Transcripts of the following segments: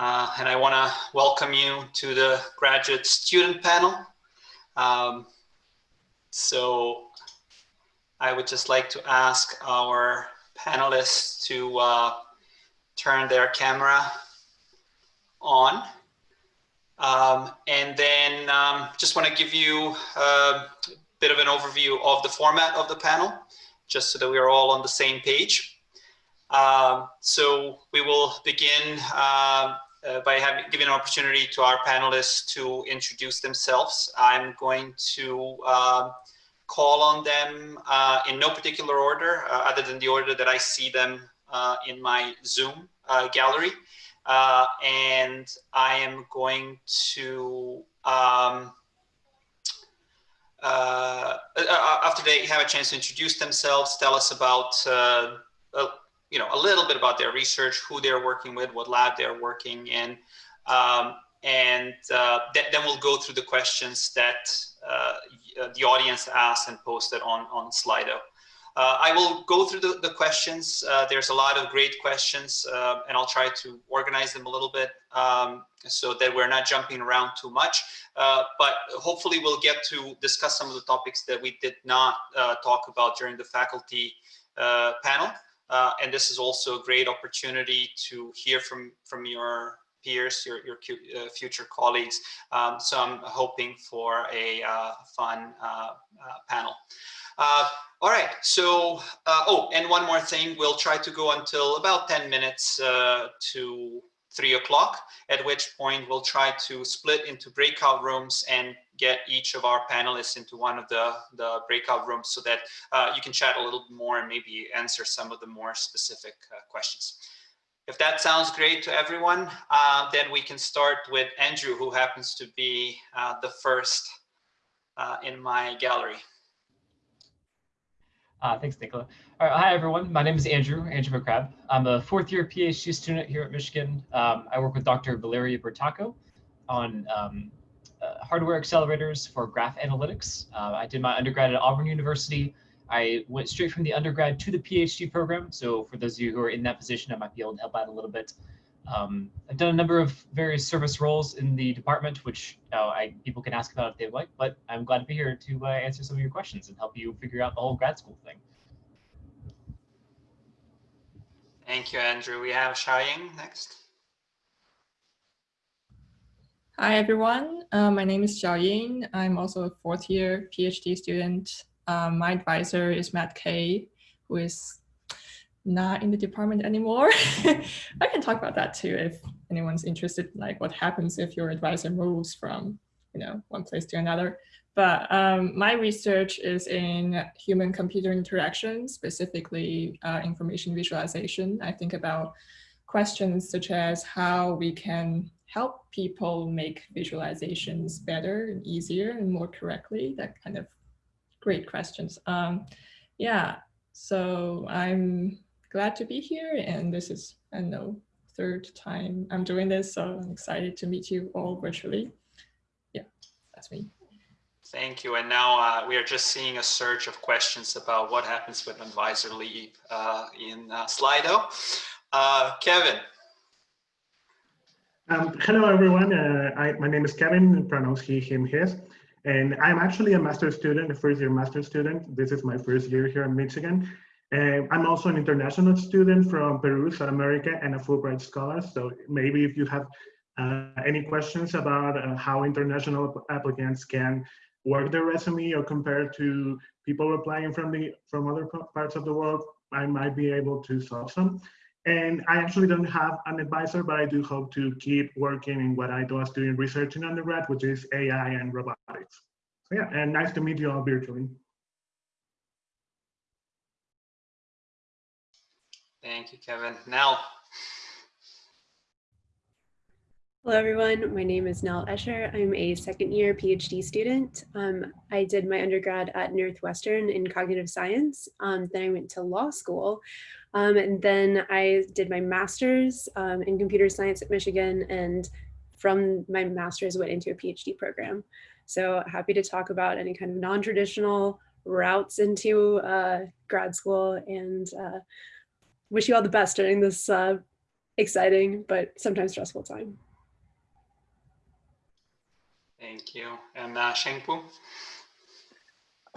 Uh, and I want to welcome you to the graduate student panel. Um, so I would just like to ask our panelists to uh, turn their camera on. Um, and then um, just want to give you a bit of an overview of the format of the panel, just so that we are all on the same page. Um, so we will begin uh, uh, by having giving an opportunity to our panelists to introduce themselves. I'm going to um, call on them uh, in no particular order, uh, other than the order that I see them uh, in my Zoom uh, gallery. and I am going to um, after they have a chance to introduce themselves, tell us about you know, a little bit about their research, who they're working with, what lab they're working in. Um, and uh, th then we'll go through the questions that uh, uh, the audience asked and posted on, on Slido. Uh, I will go through the, the questions. Uh, there's a lot of great questions uh, and I'll try to organize them a little bit um, so that we're not jumping around too much. but hopefully we'll get to discuss some of the topics that we did not talk about during the faculty panel. Uh, and this is also a great opportunity to hear from, from your peers, your, your uh, future colleagues. Um, so I'm hoping for a uh, fun uh, uh, panel. Uh, all right, so, oh, and one more thing, we'll try to go until about 10 minutes to three o'clock, at which point we'll try to split into breakout rooms and get each of our panelists into one of the, the breakout rooms so that uh, you can chat a little more and maybe answer some of the more specific uh, questions. If that sounds great to everyone, uh, then we can start with Andrew, who happens to be uh, the first uh, in my gallery. Uh, thanks, Nicola. Hi, everyone. My name is Andrew, Andrew McCrabb. I'm a fourth year PhD student here at Michigan. Um, I work with Dr. Valeria Bertacco on um, uh, hardware accelerators for graph analytics. Uh, I did my undergrad at Auburn University. I went straight from the undergrad to the PhD program. So for those of you who are in that position, I might be able to help out a little bit. Um, I've done a number of various service roles in the department, which uh, I, people can ask about if they'd like, but I'm glad to be here to uh, answer some of your questions and help you figure out the whole grad school thing. Thank you, Andrew. We have Xiaoying next. Hi, everyone. Uh, my name is Xiaoying. I'm also a fourth year PhD student. Um, my advisor is Matt Kay, who is not in the department anymore. I can talk about that too if anyone's interested, like what happens if your advisor moves from you know one place to another. But um, my research is in human computer interaction, specifically uh, information visualization. I think about questions such as how we can help people make visualizations better and easier and more correctly, that kind of great questions. Um, yeah, so I'm glad to be here and this is, I know, third time I'm doing this, so I'm excited to meet you all virtually. Yeah, that's me. Thank you. And now uh, we are just seeing a surge of questions about what happens with advisor leave uh, in uh, Slido. Uh, Kevin. Um, hello, everyone. Uh, I, my name is Kevin, pronouns he, him, his. And I'm actually a master's student, a first year master's student. This is my first year here in Michigan. And I'm also an international student from Peru, South America, and a Fulbright scholar. So maybe if you have uh, any questions about uh, how international applicants can work their resume or compare to people applying from the from other parts of the world, I might be able to solve some. And I actually don't have an advisor, but I do hope to keep working in what I was doing research in undergrad, which is AI and robotics. So yeah, and nice to meet you all virtually. Thank you, Kevin. Now, Hello, everyone. My name is Nell Escher. I'm a second year PhD student. Um, I did my undergrad at Northwestern in cognitive science. Um, then I went to law school. Um, and then I did my master's um, in computer science at Michigan. And from my master's went into a PhD program. So happy to talk about any kind of non-traditional routes into uh, grad school and uh, wish you all the best during this uh, exciting, but sometimes stressful time. Thank you. And uh, Shengpu?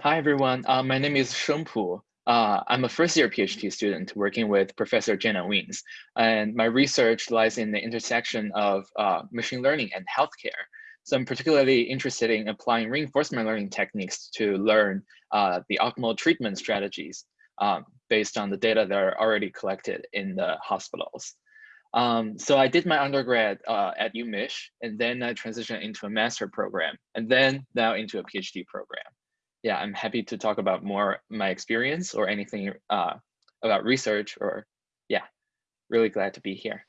Hi, everyone. Uh, my name is Shengpu. Uh, I'm a first year PhD student working with Professor Jenna Wiens, and my research lies in the intersection of uh, machine learning and healthcare. So I'm particularly interested in applying reinforcement learning techniques to learn uh, the optimal treatment strategies um, based on the data that are already collected in the hospitals. Um, so I did my undergrad uh, at UMich, and then I transitioned into a master program, and then now into a PhD program. Yeah, I'm happy to talk about more my experience or anything uh, about research or yeah, really glad to be here.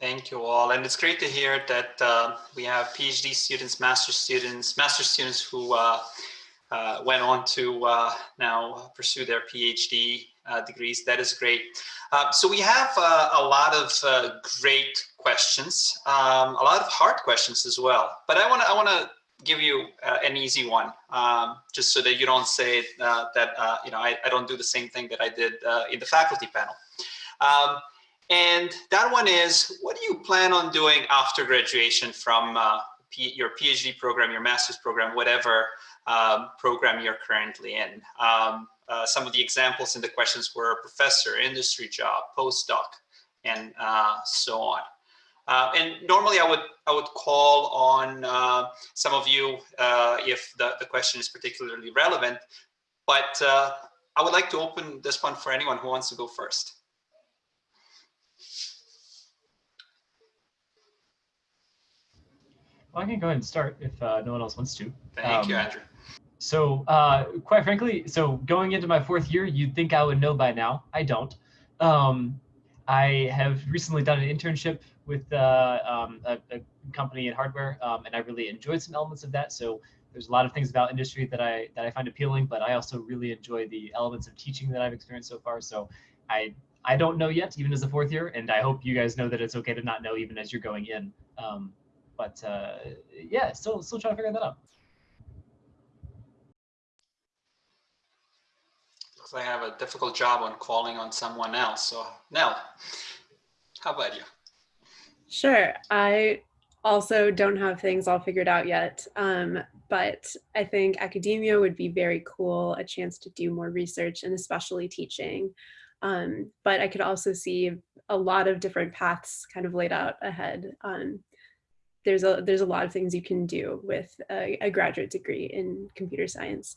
Thank you all. And it's great to hear that uh, we have PhD students, master students, master students who uh, uh, went on to uh, now pursue their PhD degrees. That is great. Uh, so we have a lot of great questions, um, a lot of hard questions as well. But I want to I want to give you an easy one, um, just so that you don't say that you know I, I, don't do the same thing that I did in the faculty panel. Um, and that one is, what do you plan on doing after graduation from uh, your PhD program, your master's program, whatever um, program you're currently in? Uh, some of the examples in the questions were professor, industry job, postdoc, and uh, so on. Uh, and normally I would I would call on uh, some of you uh, if the, the question is particularly relevant, but I would like to open this one for anyone who wants to go first. Well, I can go ahead and start if uh, no one else wants to. Thank um, you, Andrew. So uh, quite frankly, so going into my fourth year, you'd think I would know by now. I don't. Um, I have recently done an internship with uh, um, a, a, company in hardware, um, and I really enjoyed some elements of that. So there's a lot of things about industry that I that I find appealing, but I also really enjoy the elements of teaching that I've experienced so far. So I I don't know yet, even as a fourth year, and I hope you guys know that it's okay to not know even as you're going in. Um, but uh, yeah, still still trying to figure that out. Like I have a difficult job on calling on someone else. So Nell, how about you? Sure. I also don't have things all figured out yet, um, but I think academia would be very cool, a chance to do more research and especially teaching. Um, but I could also see a lot of different paths kind of laid out ahead. Um, there's a there's a lot of things you can do with a, a graduate degree in computer science.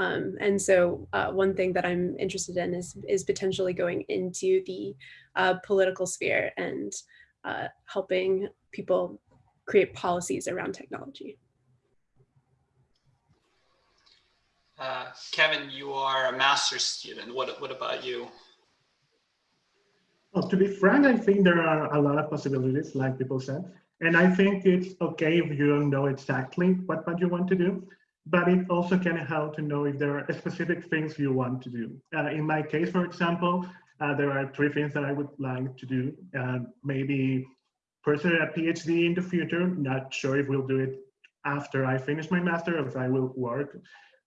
Um, and so uh, one thing that I'm interested in is, is potentially going into the uh, political sphere and uh, helping people create policies around technology. Uh, Kevin, you are a master's student. What, what about you? Well, to be frank, I think there are a lot of possibilities, like people said. And I think it's okay if you don't know exactly what, what you want to do, but it also can help to know if there are specific things you want to do. Uh, in my case, for example, uh, there are three things that I would like to do. Uh, maybe pursue a PhD in the future, not sure if we'll do it after I finish my master or if I will work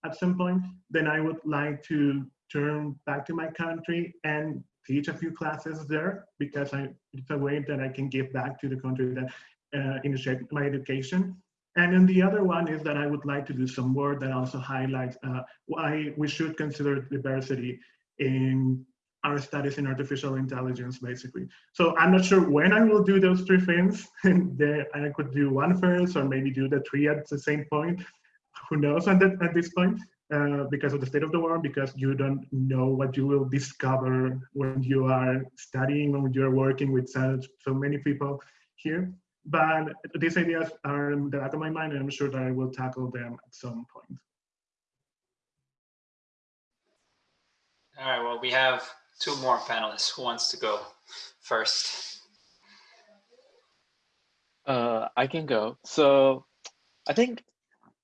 at some point. Then I would like to turn back to my country and teach a few classes there because I, it's a way that I can give back to the country that uh, initiate my education. And then the other one is that I would like to do some work that also highlights uh, why we should consider diversity in our studies in artificial intelligence, basically. So I'm not sure when I will do those three things. I could do one first or maybe do the three at the same point. Who knows at, at this point? Uh, because of the state of the world, because you don't know what you will discover when you are studying, when you're working with so many people here. But these ideas are in the back of my mind, and I'm sure that I will tackle them at some point. All right, well, we have two more panelists. Who wants to go first? Uh, I can go. So I think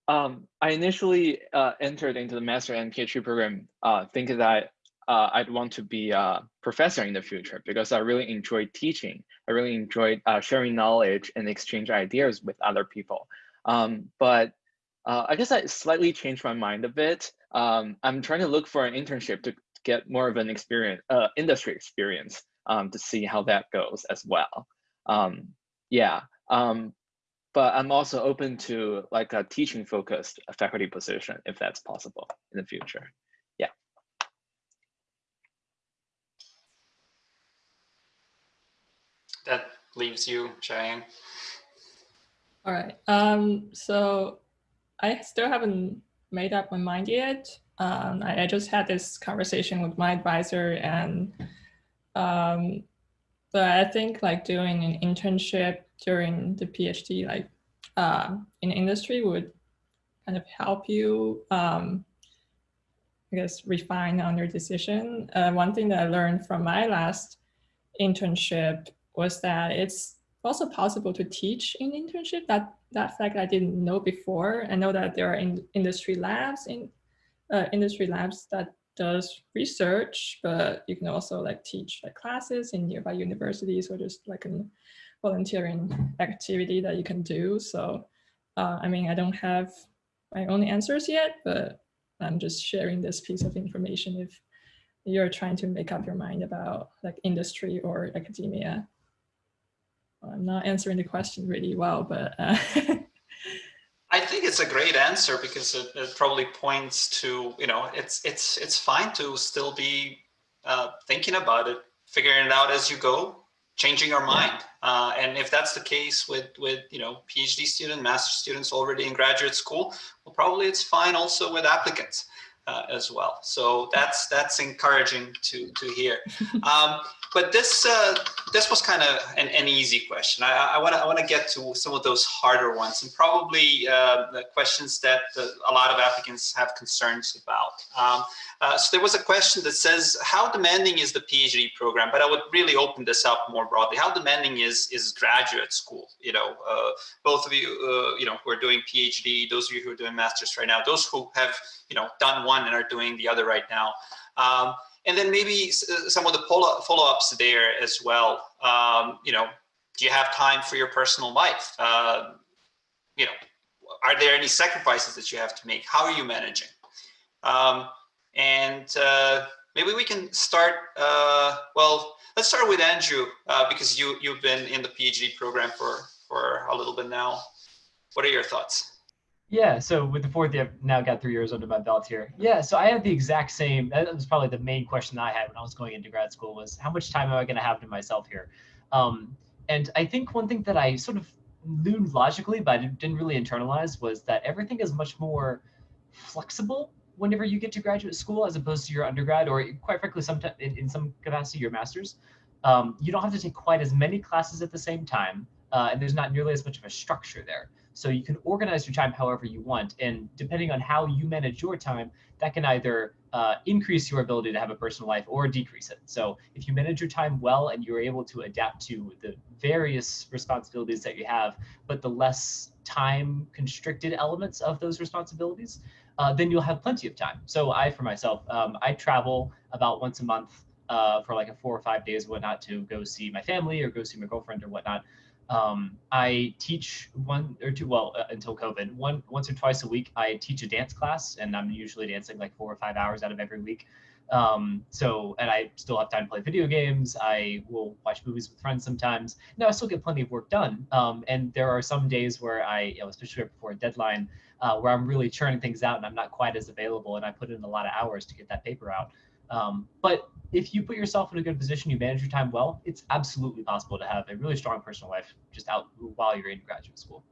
um, I initially uh, entered into the master and PhD program uh, thinking that uh, I'd want to be a professor in the future because I really enjoy teaching. I really enjoy uh, sharing knowledge and exchange ideas with other people. Um, but uh, I guess I slightly changed my mind a bit. Um, I'm trying to look for an internship to get more of an experience, uh, industry experience um, to see how that goes as well. Um, yeah, um, but I'm also open to like a teaching focused faculty position if that's possible in the future. Yeah. That leaves you, Xiaoying. All right. Um, so I still haven't made up my mind yet. Um, I, I, just had this conversation with my advisor and um, but I think like doing an internship during the PhD, like uh, in industry would kind of help you, um, I guess, refine on your decision. Uh, one thing that I learned from my last internship was that it's also possible to teach in internship. That that fact I didn't know before. I know that there are in industry labs in uh, industry labs that does research, but you can also like teach like classes in nearby universities or just like a volunteering activity that you can do. So, uh, I mean, I don't have my own answers yet, but I'm just sharing this piece of information if you're trying to make up your mind about like industry or academia. I'm not answering the question really well, but uh, I think it's a great answer because it, it, probably points to you know it's it's it's fine to still be uh, thinking about it, figuring it out as you go, changing our mind. Uh, and if that's the case with with you know PhD student, master students already in graduate school, well, probably it's fine also with applicants uh, as well. So that's that's encouraging to to hear. Um, but this uh, this was kind of an, an, easy question. I want to I want to get to some of those harder ones and probably uh, the questions that the, a lot of applicants have concerns about. Um, uh, so there was a question that says, how demanding is the PhD program? But I would really open this up more broadly. How demanding is is graduate school? You know, uh, both of you, uh, you know, who are doing PhD, those of you who are doing masters right now, those who have you know done one and are doing the other right now. Um, and then maybe uh, some of the follow-ups there as well. Um, you know, do you have time for your personal life? Uh, you know, are there any sacrifices that you have to make? How are you managing? Um, and uh, maybe we can start, uh, well, let's start with Andrew, uh, because you, you've been in the PhD program for, for a little bit now. What are your thoughts? Yeah, so with the fourth year, I've now got three years under my belt here. Yeah, so I had the exact same, that was probably the main question I had when I was going into grad school was how much time am I gonna have to myself here? Um, and I think one thing that I sort of knew logically, but I didn't really internalize was that everything is much more flexible whenever you get to graduate school as opposed to your undergrad or quite frankly, sometimes in, in some capacity, your master's. Um, you don't have to take quite as many classes at the same time, uh, and there's not nearly as much of a structure there. So you can organize your time however you want. And depending on how you manage your time, that can either uh, increase your ability to have a personal life or decrease it. So if you manage your time well and you're able to adapt to the various responsibilities that you have, but the less time constricted elements of those responsibilities, uh, then you'll have plenty of time. So I, for myself, um, I travel about once a month uh, for like a four or five days, whatnot, to go see my family or go see my girlfriend or whatnot. Um, I teach one or two, well, uh, until COVID, one once or twice a week. I teach a dance class, and I'm usually dancing like four or five hours out of every week. Um, so, and I still have time to play video games. I will watch movies with friends sometimes. No, I still get plenty of work done. Um, and there are some days where I, you know, especially before a deadline, uh, where I'm really churning things out and I'm not quite as available, and I put in a lot of hours to get that paper out. Um, but if you put yourself in a good position, you manage your time well, it's absolutely possible to have a really strong personal life just out while you're in graduate school,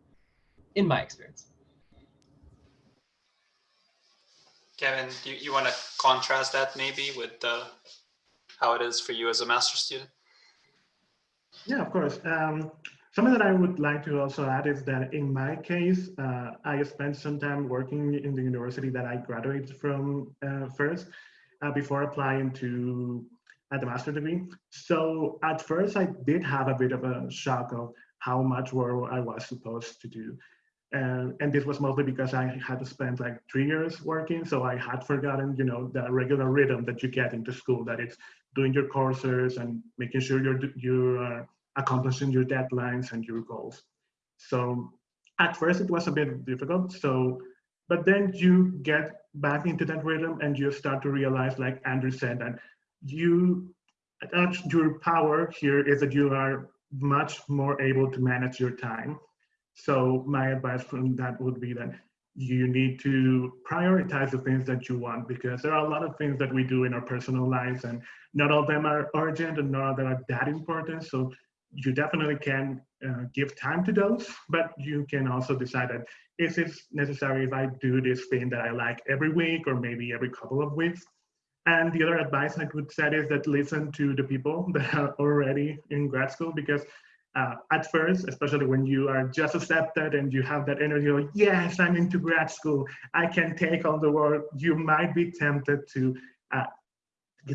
in my experience. Kevin, do you, you want to contrast that maybe with uh, how it is for you as a master student? Yeah, of course. Um, something that I would like to also add is that in my case, uh, I spent some time working in the university that I graduated from uh, first uh, before applying to at the master degree. So at first I did have a bit of a shock of how much work I was supposed to do. And, and this was mostly because I had to spend like three years working. So I had forgotten, you know, the regular rhythm that you get into school, that it's doing your courses and making sure you're, you're accomplishing your deadlines and your goals. So at first it was a bit difficult. So but then you get back into that rhythm and you start to realize like andrew said that you that's your power here is that you are much more able to manage your time. So my advice from that would be that you need to prioritize the things that you want because there are a lot of things that we do in our personal lives and not all of them are urgent and not all of them are that important. So you definitely can uh, give time to those, but you can also decide that is it necessary if I do this thing that I like every week or maybe every couple of weeks? And the other advice I would say is that listen to the people that are already in grad school because uh, at first, especially when you are just accepted and you have that energy like, yes, I'm into grad school, I can take on the world, you might be tempted to uh,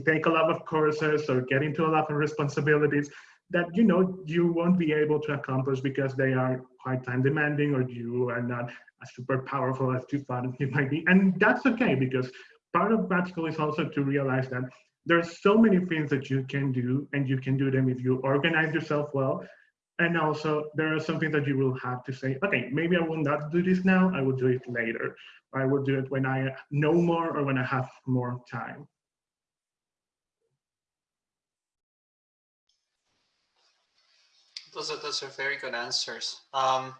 take a lot of courses or get into a lot of responsibilities that you know you won't be able to accomplish because they are quite time demanding or you are not as super powerful as you thought you might be. And that's okay because part of school is also to realize that there's so many things that you can do and you can do them if you organize yourself well and also there are some things that you will have to say, okay, maybe I will not do this now, I will do it later. I will do it when I know more or when I have more time. Those are, those are very good answers. Um,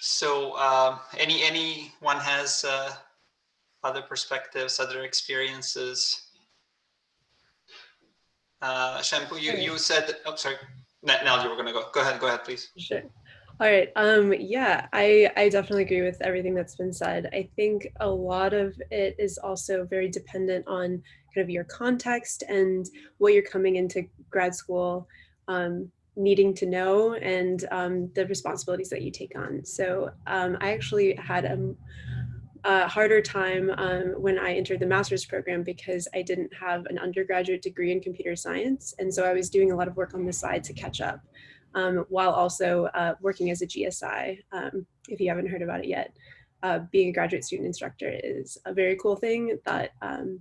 so um, any anyone has uh, other perspectives, other experiences? Uh, Shengpu, you, you said, oh, sorry. Now you were going to go. Go ahead. Go ahead, please. Sure. All right. Um, yeah, I, I definitely agree with everything that's been said. I think a lot of it is also very dependent on kind of your context and what you're coming into grad school um, needing to know and um, the responsibilities that you take on. So um, I actually had a, a harder time um, when I entered the master's program because I didn't have an undergraduate degree in computer science. And so I was doing a lot of work on the side to catch up um, while also uh, working as a GSI, um, if you haven't heard about it yet. Uh, being a graduate student instructor is a very cool thing that um,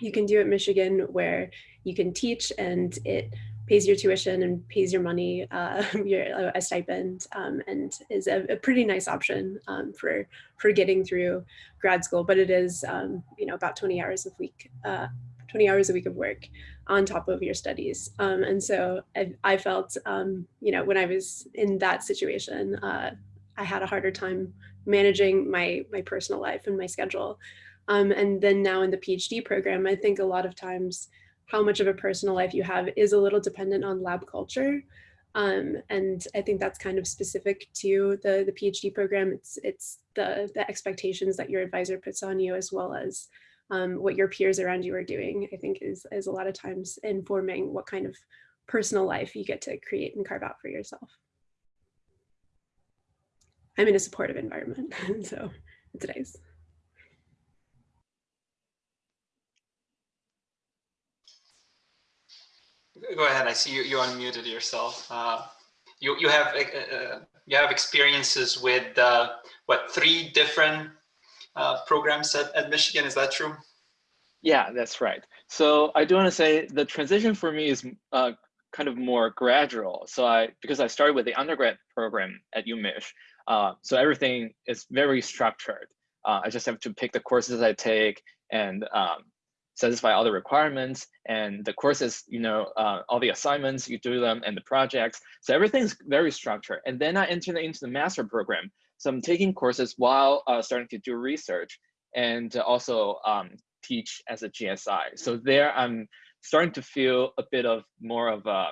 you can do at Michigan where you can teach and it pays your tuition and pays your money, uh, your, a stipend, um, and is a, a, pretty nice option um, for for getting through grad school. But it is, um, you know, about 20 hours a week, uh, 20 hours a week of work on top of your studies. Um, and so I, I felt, um, you know, when I was in that situation, uh, I had a harder time managing my my personal life and my schedule. Um, and then now in the PhD program, I think a lot of times how much of a personal life you have is a little dependent on lab culture. Um, and I think that's kind of specific to the, the PhD program. It's, it's the, the expectations that your advisor puts on you as well as um, what your peers around you are doing, I think is, is a lot of times informing what kind of personal life you get to create and carve out for yourself. I'm in a supportive environment, so it's nice. Go ahead. I see you. You unmuted yourself. Uh, you you have uh, uh, you have experiences with uh, what three different uh, programs at, at Michigan. Is that true? Yeah, that's right. So I do want to say the transition for me is uh, kind of more gradual. So I because I started with the undergrad program at UMich, so everything is very structured. I just have to pick the courses I take and um, satisfy all the requirements and the courses, you know, uh, all the assignments, you do them and the projects. So everything's very structured. And then I entered into the master program. So I'm taking courses while uh, starting to do research and also um, teach as a GSI. So there I'm starting to feel a bit of more of a,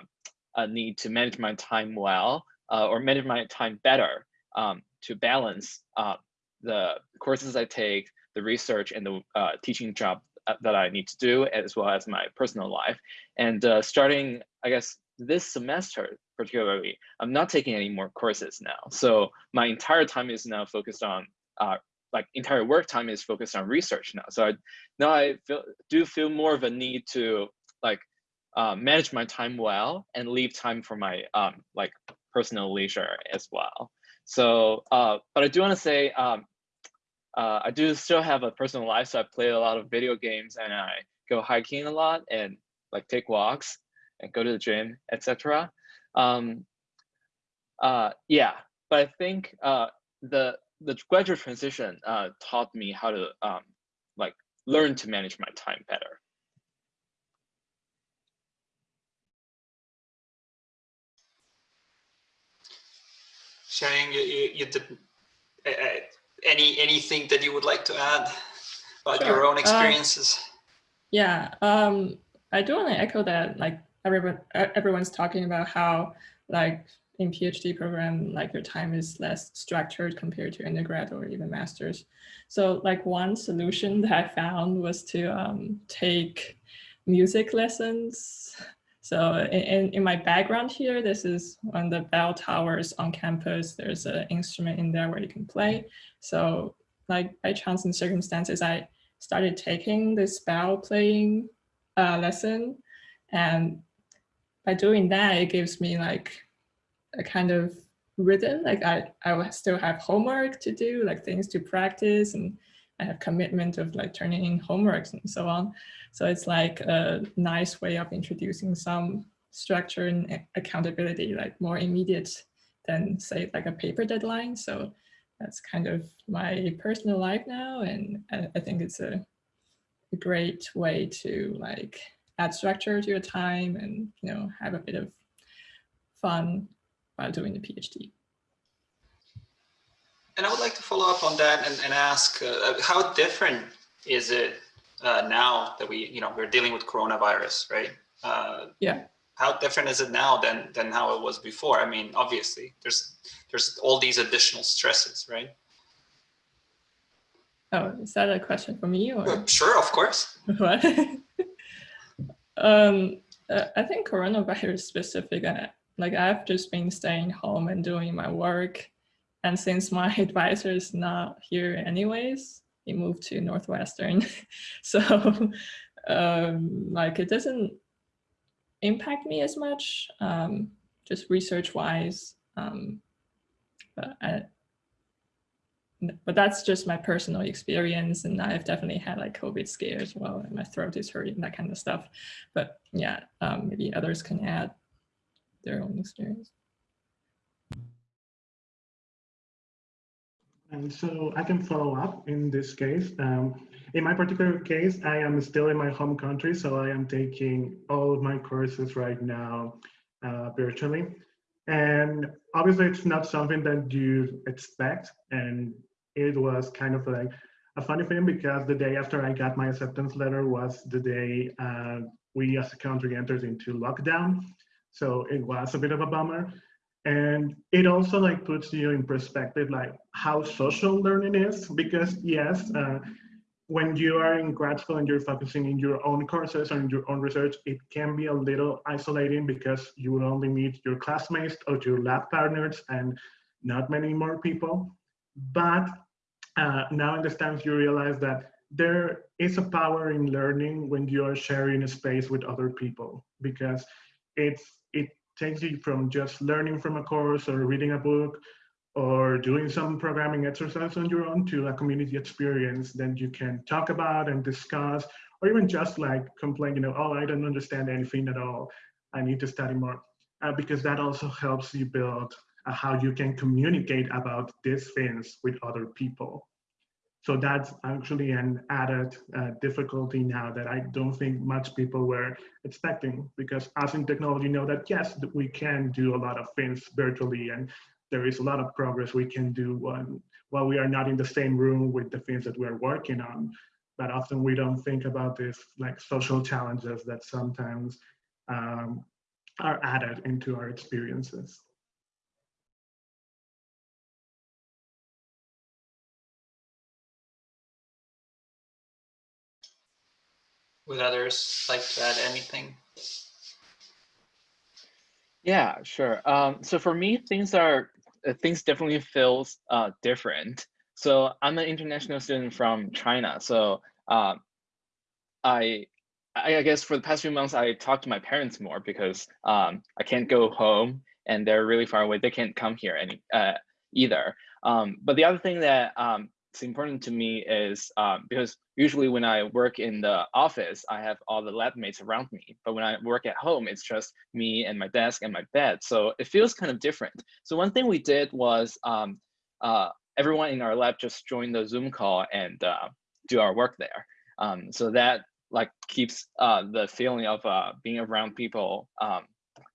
a need to manage my time well uh, or manage my time better um, to balance uh, the courses I take, the research and the uh, teaching job that I need to do as well as my personal life. And uh, starting, I guess, this semester particularly, I'm not taking any more courses now. So my entire time is now focused on, uh, like entire work time is focused on research now. So I, now I feel, do feel more of a need to like uh, manage my time well and leave time for my um, like personal leisure as well. So, uh, but I do want to say um, uh, I do still have a personal life, so I play a lot of video games and I go hiking a lot and like take walks and go to the gym, etc. Um, uh, yeah, but I think uh, the the graduate transition uh, taught me how to um, like learn to manage my time better. Shang, you, you, you did. I, I, any anything that you would like to add about Sure. your own Uh, experiences? Yeah, um, I do want to echo that. Like everyone, everyone's talking about how, like in PhD program, like your time is less structured compared to undergrad or even masters. So, like one solution that I found was to um, take music lessons. So, in, in, my background here, this is one of the bell towers on campus. There's an instrument in there where you can play. So, like by chance and circumstances, I started taking this bell playing uh, lesson. And by doing that, it gives me like a kind of rhythm. Like I, I still have homework to do, like things to practice and I have commitment of like turning in homeworks and so on. So it's like a nice way of introducing some structure and accountability, like more immediate than say like a paper deadline. So that's kind of my personal life now. And I, I think it's a, a great way to like add structure to your time and, you know, have a bit of fun while doing the PhD. And I would like to follow up on that and, and ask uh, how different is it uh, now that we, you know, we're dealing with coronavirus, right? Uh, Yeah. How different is it now than than how it was before? I mean, obviously, there's there's all these additional stresses, right? Oh, is that a question for me or? Uh, Sure, of course. what? um, uh, I think coronavirus specific. uh, Like I've just been staying home and doing my work, and since my advisor is not here anyways, he moved to Northwestern, so um, like it doesn't impact me as much, um, just research wise. Um, but I, but that's just my personal experience and i've definitely had like covid scare as well and my throat is hurting that kind of stuff but yeah um, maybe others can add their own experience And so I can follow up in this case. Um, in my particular case, I am still in my home country, so I am taking all of my courses right now uh, virtually. And obviously, it's not something that you expect. And it was kind of like a funny thing because the day after I got my acceptance letter was the day uh, we as a country entered into lockdown. So it was a bit of a bummer and it also like puts you in perspective like how social learning is because yes uh, when you are in grad school and you're focusing in your own courses and your own research it can be a little isolating because you will only meet your classmates or your lab partners and not many more people. But uh, now in the stands you realize that there is a power in learning when you are sharing a space with other people because it's it takes you from just learning from a course or reading a book or doing some programming exercise on your own to a community experience that you can talk about and discuss or even just like complain you know oh i don't understand anything at all. I need to study more. Uh, because that also helps you build uh, how you can communicate about these things with other people so that's actually an added uh, difficulty now that I don't think much people were expecting because as in technology know that yes, we can do a lot of things virtually and there is a lot of progress we can do when, while we are not in the same room with the things that we're working on. But often we don't think about this like social challenges that sometimes um, are added into our experiences. Would others like to add anything? Yeah, sure. Um, so for me, things are uh, things definitely feels uh, different. So I'm an international student from China. So I I I guess for the past few months, I talked to my parents more because um, I can't go home and they're really far away. They can't come here any uh, either. Um, but the other thing that um, is important to me is um, because usually when I work in the office, I have all the lab mates around me. But when I work at home, it's just me and my desk and my bed. So it feels kind of different. So one thing we did was um, uh, everyone in our lab just joined the Zoom call and uh, do our work there. Um, so that like keeps uh, the feeling of uh, being around people um,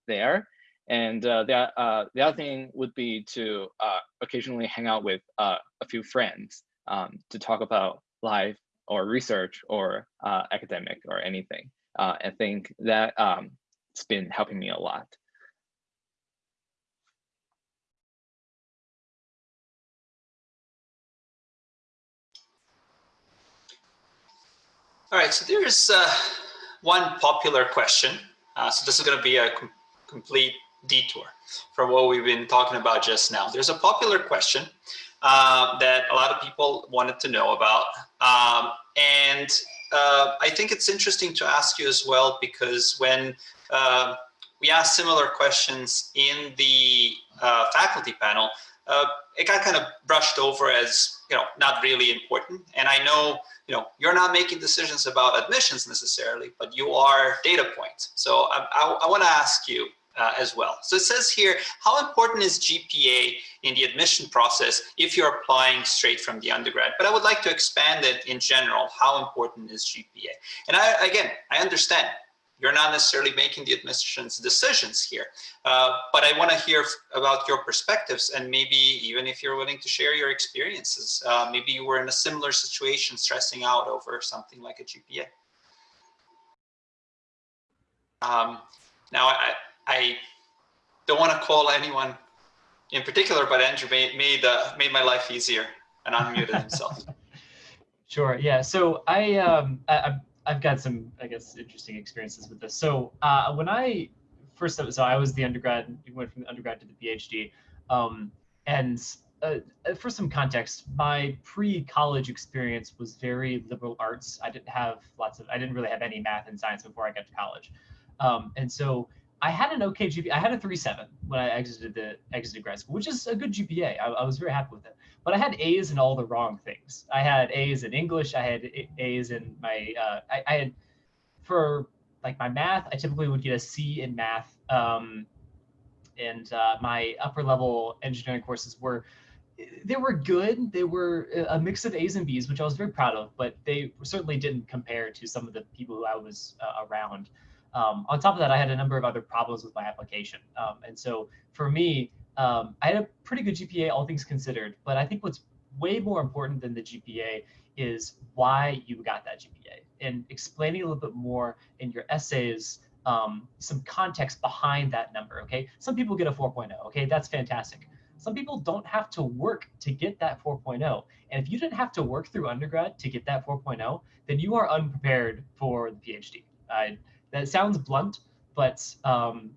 there. And uh, the, uh, the other thing would be to uh, occasionally hang out with uh, a few friends um, to talk about life or research or uh, academic or anything. Uh, I think that um, it's been helping me a lot. All right, so there's uh, one popular question. Uh, so this is going to be a com complete detour from what we've been talking about just now. There's a popular question uh, that a lot of people wanted to know about. Um, and uh, I think it's interesting to ask you as well, because when uh, we asked similar questions in the uh, faculty panel, uh, it got kind of brushed over as, you know, not really important. And I know, you know, you're not making decisions about admissions necessarily, but you are data points. So I, I, I want to ask you, uh, as well. So it says here, how important is GPA in the admission process if you're applying straight from the undergrad? But I would like to expand it in general. How important is GPA? And I, again, I understand you're not necessarily making the admissions decisions here, uh, but I want to hear about your perspectives and maybe even if you're willing to share your experiences, uh, maybe you were in a similar situation stressing out over something like a GPA. Um, now, I, I don't want to call anyone in particular, but Andrew made made, uh, made my life easier and unmuted himself. Sure. Yeah. So I um I, I've got some I guess interesting experiences with this. So uh, when I first so I was the undergrad went from the undergrad to the PhD, um, and uh, for some context, my pre-college experience was very liberal arts. I didn't have lots of I didn't really have any math and science before I got to college, um, and so I had an okay GPA. I had a 3.7 when I exited the exited grad school, which is a good GPA. I, I, was very happy with it. But I had A's in all the wrong things. I had A's in English. I had A's in my. Uh, I, I, had for like my math. I typically would get a C in math. Um, and uh, my upper level engineering courses were they were good. They were a mix of A's and B's, which I was very proud of. But they certainly didn't compare to some of the people who I was uh, around. Um, on top of that, I had a number of other problems with my application. Um, and so for me, um, I had a pretty good GPA, all things considered. But I think what's way more important than the GPA is why you got that GPA and explaining a little bit more in your essays um, some context behind that number. Okay, some people get a 4.0. Okay, that's fantastic. Some people don't have to work to get that 4.0. And if you didn't have to work through undergrad to get that 4.0, then you are unprepared for the PhD. I, that sounds blunt, but um,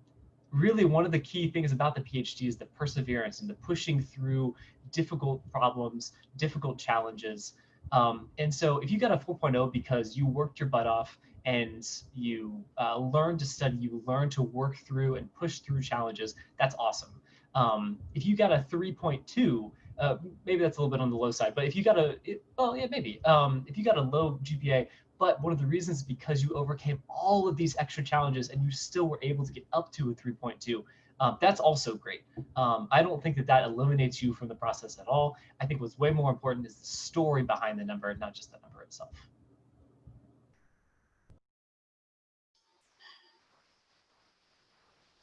really one of the key things about the PhD is the perseverance and the pushing through difficult problems, difficult challenges. Um, and so if you got a 4.0 because you worked your butt off and you uh, learned to study, you learned to work through and push through challenges, that's awesome. Um, if you got a 3.2, uh, maybe that's a little bit on the low side, but if you got a, it, well, yeah, maybe. Um, if you got a low GPA, but one of the reasons is because you overcame all of these extra challenges and you still were able to get up to a 3.2. Um, that's also great. Um, I don't think that that eliminates you from the process at all. I think what's way more important is the story behind the number, not just the number itself.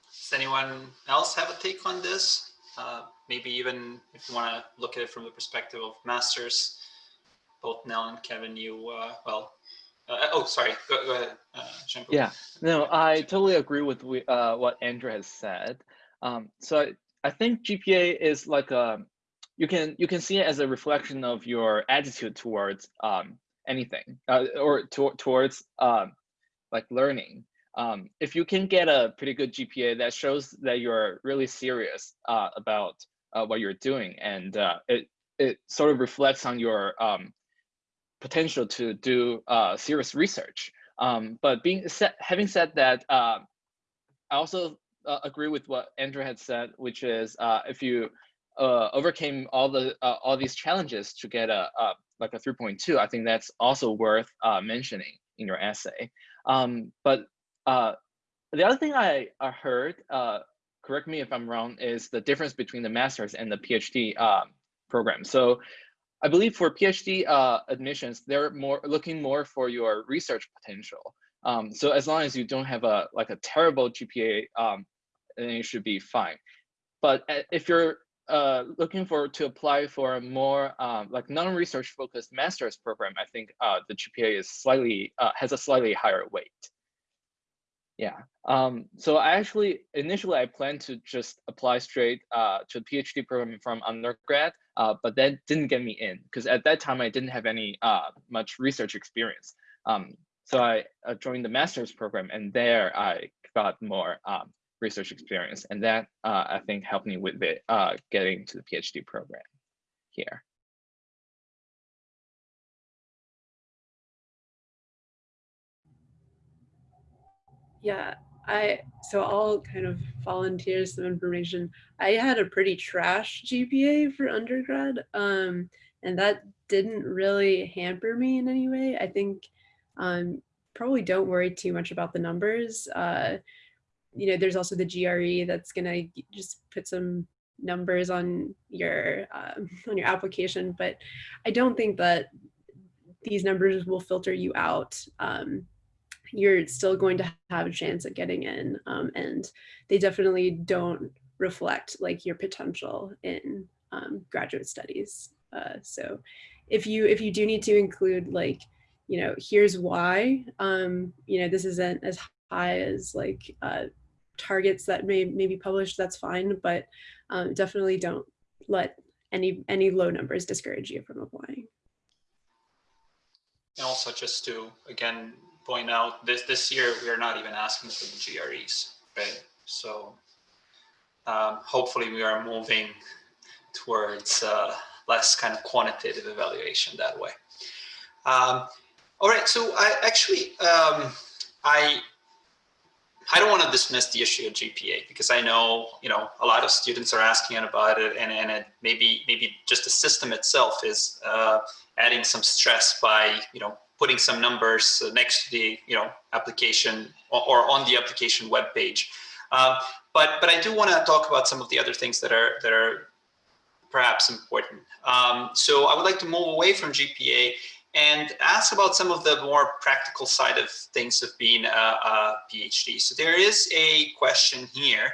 Does anyone else have a take on this? Uh, maybe even if you want to look at it from the perspective of masters, both Nell and Kevin, you, uh, well, uh, oh, sorry. Go, go ahead, uh, Yeah, no, I totally agree with uh, what Andrew has said. Um, so I, I think GPA is like a you can you can see it as a reflection of your attitude towards um, anything uh, or to, towards um, like learning. Um, if you can get a pretty good GPA, that shows that you're really serious uh, about uh, what you're doing, and uh, it it sort of reflects on your um, potential to do uh, serious research. Um, but being said, having said that, uh, I also uh, agree with what Andrew had said, which is uh, if you uh, overcame all the uh, all these challenges to get a, a like a 3.2, I think that's also worth mentioning in your essay. Um, but the other thing I, heard, correct me if I'm wrong, is the difference between the master's and the PhD program. So I believe for PhD uh, admissions, they're more looking more for your research potential. Um, so as long as you don't have a like a terrible GPA um, then you should be fine. But uh, if you're uh, looking for to apply for a more um, like non-research focused master's program, I think uh, the GPA is slightly uh, has a slightly higher weight. Yeah. Um, so I actually initially I planned to just apply straight uh, to a PhD program from undergrad, uh, but that didn't get me in because at that time I didn't have any uh, much research experience. Um, so I uh, joined the master's program, and there I got more um, research experience, and that uh, I think helped me with it, uh, getting to the PhD program here. Yeah, I so I'll kind of volunteer some information. I had a pretty trash GPA for undergrad, um, and that didn't really hamper me in any way. I think um, probably don't worry too much about the numbers. Uh, you know, there's also the GRE that's gonna just put some numbers on your um, on your application, but I don't think that these numbers will filter you out. Um, you're still going to have a chance at getting in um, and they definitely don't reflect like your potential in um, graduate studies. Uh, so if you if you do need to include like, you know, here's why, um, you know, this isn't as high as like uh, targets that may, may be published, that's fine, but um, definitely don't let any any low numbers discourage you from applying. And also just to, again, point out this this year we are not even asking for the GREs, right? So um, hopefully we are moving towards uh, less kind of quantitative evaluation that way. Um, all right, so I actually um, I I don't want to dismiss the issue of GPA because I know you know a lot of students are asking about it, and and it maybe maybe just the system itself is uh, adding some stress by you know putting some numbers next to the you know application or, or on the application web page. Um, but but I do want to talk about some of the other things that are that are perhaps important. Um, so I would like to move away from GPA and ask about some of the more practical side of things of being a, a PhD. So there is a question here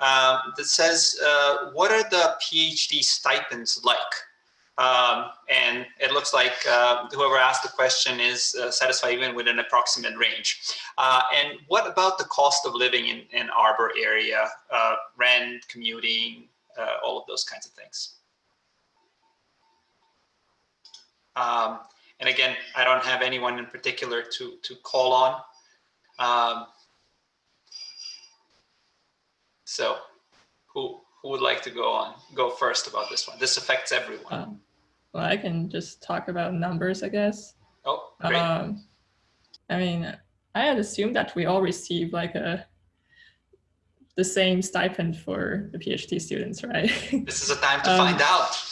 um, that says, uh, what are the PhD stipends like? Um, and it looks like uh, whoever asked the question is uh, satisfied even with an approximate range. Uh, and what about the cost of living in, Ann Arbor area, uh, rent, commuting, uh, all of those kinds of things? Um, and again, I don't have anyone in particular to, to call on. Um, so who, who would like to go on, go first about this one? This affects everyone. Well, I can just talk about numbers, I guess. Oh, great. Um, I mean, I had assumed that we all receive like a the same stipend for the PhD students, right? this is a time to um, find out.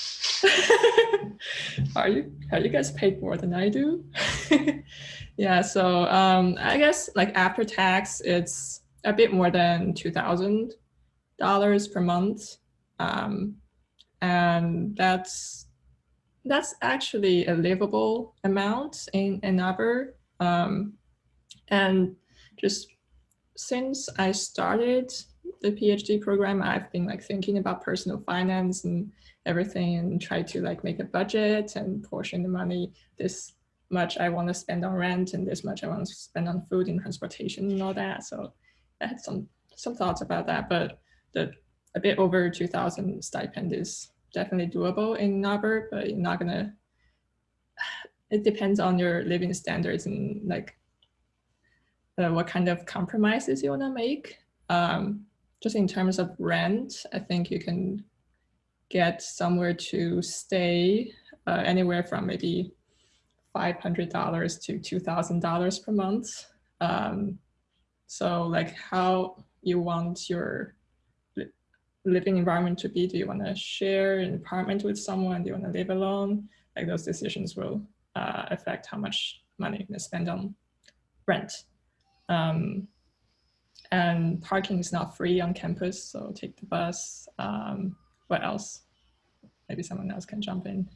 are you are you guys paid more than I do? yeah, so um, I guess like after tax, it's a bit more than two thousand dollars per month, um, and that's that's actually a livable amount in another. Um, and just since I started the PhD program, I've been like thinking about personal finance and everything and try to like make a budget and portion the money this much I want to spend on rent and this much I want to spend on food and transportation and all that. So I had some some thoughts about that, but the a bit over 2000 stipend is definitely doable in Arbor, but you're not gonna, it depends on your living standards and like uh, what kind of compromises you wanna make. Um, just in terms of rent, I think you can get somewhere to stay uh, anywhere from maybe $500 to $2,000 per month. Um, so like how you want your living environment to be? Do you want to share an apartment with someone? Do you want to live alone? Like those decisions will uh, affect how much money you're going to spend on rent. Um, and parking is not free on campus, so take the bus. Um, what else? Maybe someone else can jump in.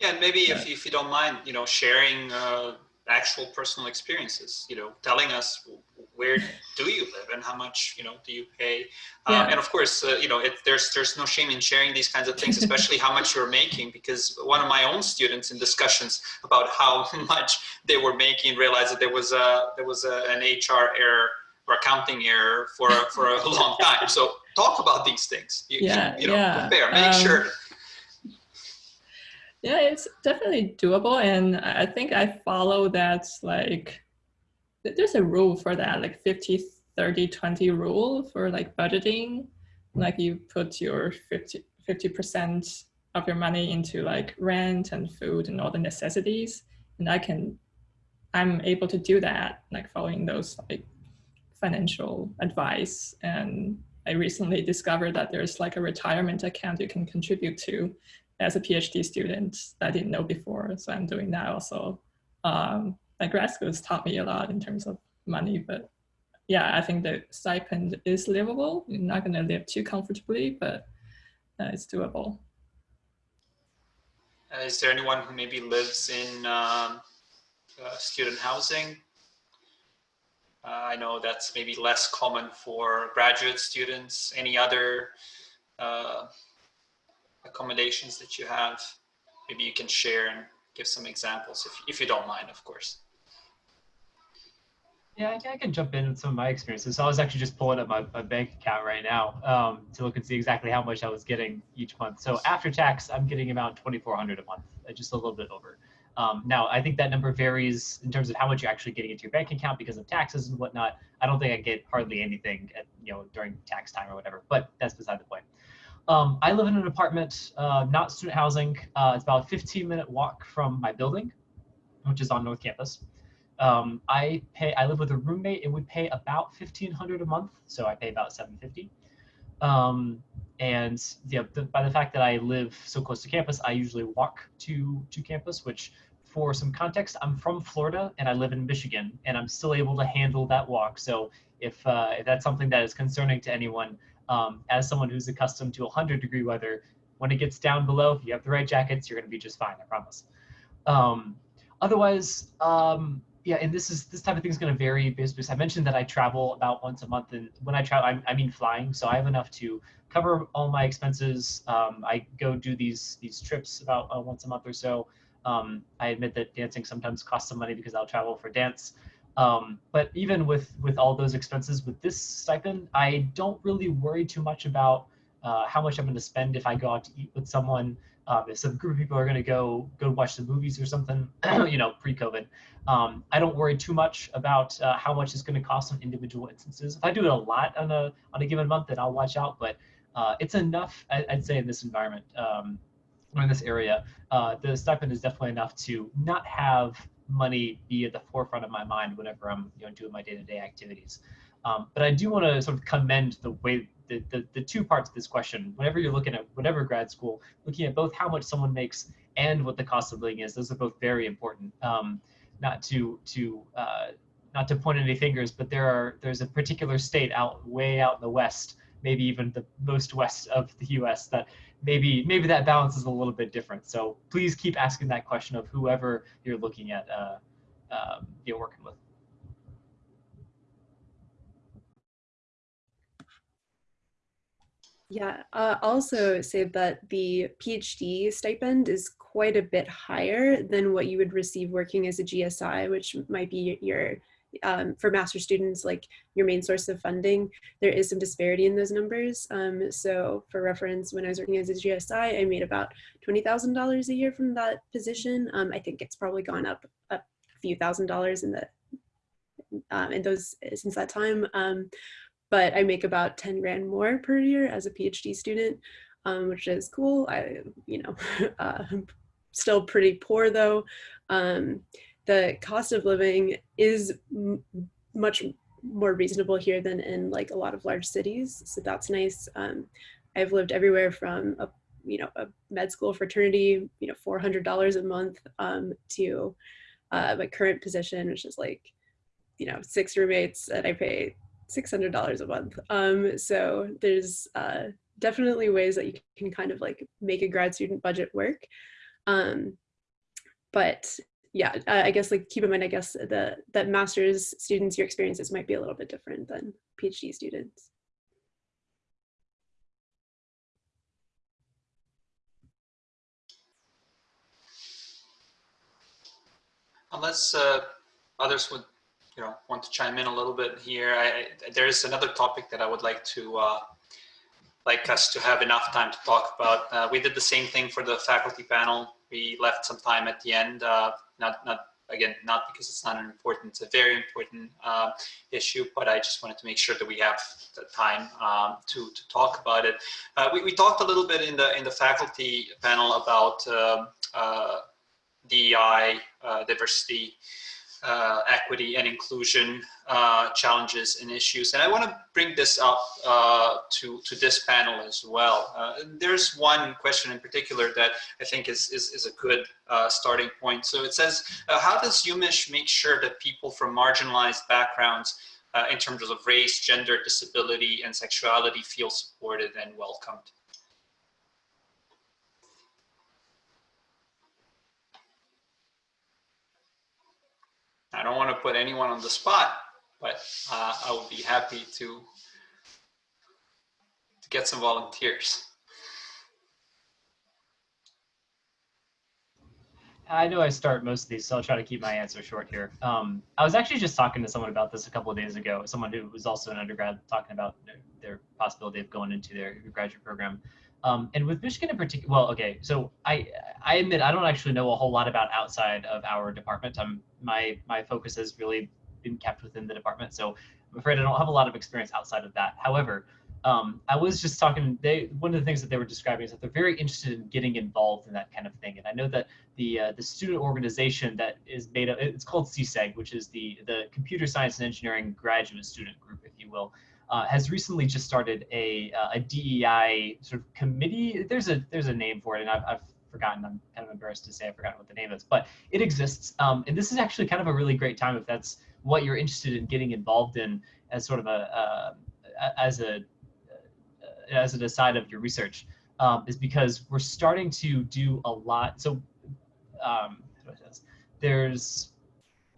Yeah, and maybe if, if you don't mind, you know, sharing uh, actual personal experiences, you know, telling us where do you live and how much, you know, do you pay? Um, and of course, uh, you know, it, there's, there's no shame in sharing these kinds of things, especially how much you're making, because one of my own students in discussions about how much they were making realized that there was a, there was a, an HR error or accounting error for, for a long time. So talk about these things. You, you- Yeah, you know, yeah. compare, make Um, sure. Yeah, it's definitely doable. And I think I follow that like, there's a rule for that, like 50, 30, 20 rule for like budgeting. Like you put your 50, 50% of your money into like rent and food and all the necessities. And I can, I'm able to do that, like following those like financial advice. And I recently discovered that there's like a retirement account you can contribute to as a PhD student that I didn't know before. So I'm doing that also. Um, grad school has taught me a lot in terms of money, but yeah, I think the stipend is livable. You're not going to live too comfortably, but uh, it's doable. Uh, is there anyone who maybe lives in um, uh, student housing? Uh, I know that's maybe less common for graduate students. Any other uh, accommodations that you have? Maybe you can share and give some examples if, if you don't mind, of course. Yeah, I can, I can jump in with some of my experiences. So I was actually just pulling up my, my bank account right now um, to look and see exactly how much I was getting each month. So after tax, I'm getting about 2,400 a month, uh, just a little bit over. Um, now, I think that number varies in terms of how much you're actually getting into your bank account because of taxes and whatnot. I don't think I get hardly anything at, you know, during tax time or whatever, but that's beside the point. Um, I live in an apartment, uh, not student housing. Uh, it's about a 15 minute walk from my building, which is on North Campus. Um, I pay. I live with a roommate, and we pay about 1,500 a month, so I pay about 750. Um, and yeah, the, by the fact that I live so close to campus, I usually walk to to campus. Which, for some context, I'm from Florida and I live in Michigan, and I'm still able to handle that walk. So if uh, if that's something that is concerning to anyone, um, as someone who's accustomed to 100 degree weather, when it gets down below, if you have the right jackets, you're going to be just fine. I promise. Um, otherwise, um, yeah, and this is this type of thing is going to vary based. because I mentioned that I travel about once a month, and when I travel, I, I mean flying, so I have enough to cover all my expenses. Um, I go do these these trips about uh, once a month or so. Um, I admit that dancing sometimes costs some money because I'll travel for dance. Um, but even with with all those expenses, with this stipend, I don't really worry too much about uh, how much I'm going to spend if I go out to eat with someone. Um, if some group of people are going to go go watch the movies or something, you know, pre-COVID, um, I don't worry too much about uh, how much it's going to cost on individual instances. If I do it a lot on a on a given month, then I'll watch out. But uh, it's enough, I, would say, in this environment um, or in this area. Uh, the stipend is definitely enough to not have money be at the forefront of my mind whenever I'm you know doing my day-to-day activities. Um, but I do want to sort of commend the way the, the, the two parts of this question. Whenever you're looking at whatever grad school, looking at both how much someone makes and what the cost of living is, those are both very important. Um, not to to uh, not to point any fingers, but there are there's a particular state out way out in the west, maybe even the most west of the U.S. that maybe maybe that balance is a little bit different. So please keep asking that question of whoever you're looking at uh, um, you're working with. Yeah, uh, also say that the PhD stipend is quite a bit higher than what you would receive working as a GSI, which might be your, um, for master students, like your main source of funding. There is some disparity in those numbers. Um, so for reference, when I was working as a GSI, I made about $20,000 a year from that position. Um, I think it's probably gone up a few thousand dollars in the um, in those since that time. Um, but I make about 10 grand more per year as a PhD student, um, which is cool. I, you know, uh, still pretty poor though. The cost of living is much more reasonable here than in like a lot of large cities. So that's nice. Um, I've lived everywhere from a, you know, a med school fraternity, you know, $400 a month um, to uh, my current position, which is like, you know, six roommates and I pay $600 a month. Um, so there's uh, definitely ways that you can kind of like make a grad student budget work. Um, but yeah, uh, I guess like keep in mind, I guess the that master's students, your experiences might be a little bit different than PhD students. Unless uh, others would, you know, want to chime in a little bit here, I, there is another topic that I would like to uh, like us to have enough time to talk about. Uh, we did the same thing for the faculty panel. We left some time at the end, uh, not not again, not because it's not an important, it's a very important uh, issue, but I just wanted to make sure that we have the time um, to, to talk about it. Uh, we, we talked a little bit in the in the faculty panel about um, uh, DEI, uh, diversity, uh, equity and inclusion uh, challenges and issues. And I want to bring this up uh, to, to this panel as well. Uh, there's one question in particular that I think is, is, is a good uh, starting point. So it says, uh, how does UMich make sure that people from marginalized backgrounds in terms of race, gender, disability, and sexuality feel supported and welcomed? I don't want to put anyone on the spot, but uh, I would be happy to, to get some volunteers. I know I start most of these, so I'll try to keep my answer short here. Um, I was actually just talking to someone about this a couple of days ago, someone who was also an undergrad talking about their, their possibility of going into their graduate program. Um, and with Michigan in particular, well, okay, so I I admit I don't actually know a whole lot about outside of our department. I'm my my focus has really been kept within the department, so I'm afraid I don't have a lot of experience outside of that. However, um, I was just talking. They one of the things that they were describing is that they're very interested in getting involved in that kind of thing. And I know that the uh, the student organization that is made up, it's called CSEG, which is the the Computer Science and Engineering Graduate Student Group, if you will uh, has recently just started a, uh, a DEI sort of committee. There's a there's a name for it, and I've, I've forgotten. I'm kind of embarrassed to say I've forgotten what the name is, but it exists. Um, and this is actually kind of a really great time if that's what you're interested in getting involved in as sort of a uh, as a as a aside of your research um, is because we're starting to do a lot. So um, there's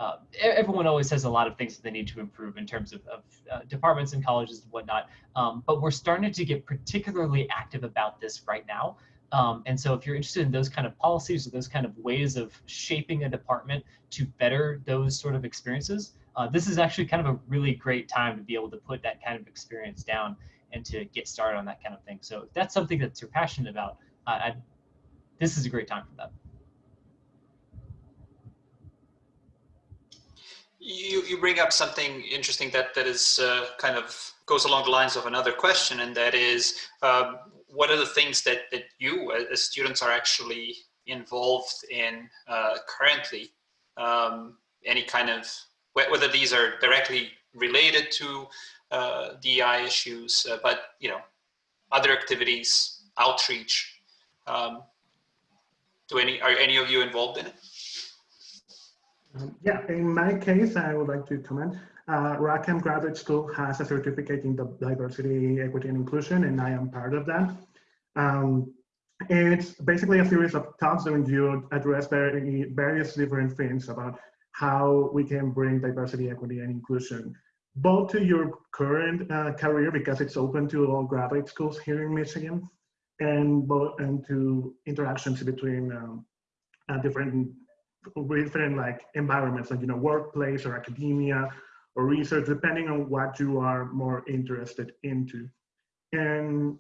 uh, everyone always has a lot of things that they need to improve in terms of, of uh, departments and colleges and whatnot. Um, but we're starting to get particularly active about this right now. Um, and so if you're interested in those kind of policies or those kind of ways of shaping a department to better those sort of experiences, uh, this is actually kind of a really great time to be able to put that kind of experience down and to get started on that kind of thing. So if that's something that you're passionate about, I, this is a great time for that. You, you bring up something interesting that, that is uh, kind of goes along the lines of another question, and that is, um, what are the things that, that you as students are actually involved in uh, currently? Um, any kind of, whether these are directly related to uh, DEI issues, uh, but, you know, other activities, outreach. Um, do any, are any of you involved in it? Um, yeah, in my case, I would like to comment. Uh, Rackham Graduate School has a certificate in the diversity, equity, and inclusion, and I am part of that. Um, it's basically a series of talks that you address very, various different things about how we can bring diversity, equity, and inclusion both to your current uh, career because it's open to all graduate schools here in Michigan, and both and to interactions between um, uh, different different like environments, like you know, workplace or academia or research, depending on what you are more interested into. And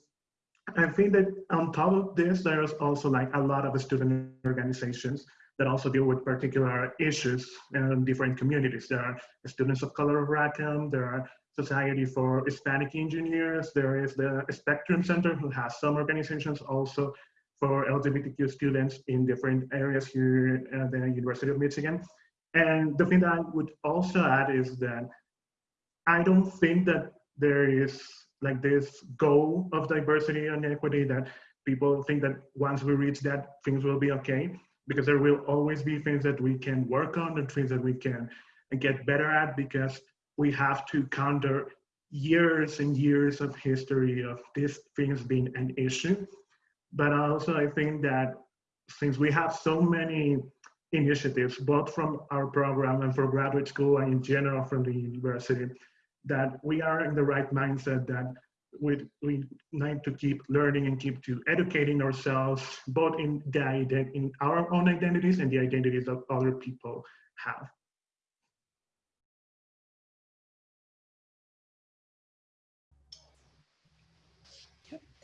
I think that on top of this, there's also like a lot of student organizations that also deal with particular issues in different communities. There are students of color of Rackham, there are Society for Hispanic Engineers, there is the Spectrum Center who has some organizations also for LGBTQ students in different areas here at the University of Michigan. And the thing that I would also add is that I don't think that there is like this goal of diversity and equity that people think that once we reach that, things will be okay. Because there will always be things that we can work on and things that we can get better at because we have to counter years and years of history of these things being an issue but also I think that since we have so many initiatives, both from our program and for graduate school and in general from the university, that we are in the right mindset that we, we need to keep learning and keep to educating ourselves, both in, the, in our own identities and the identities that other people have.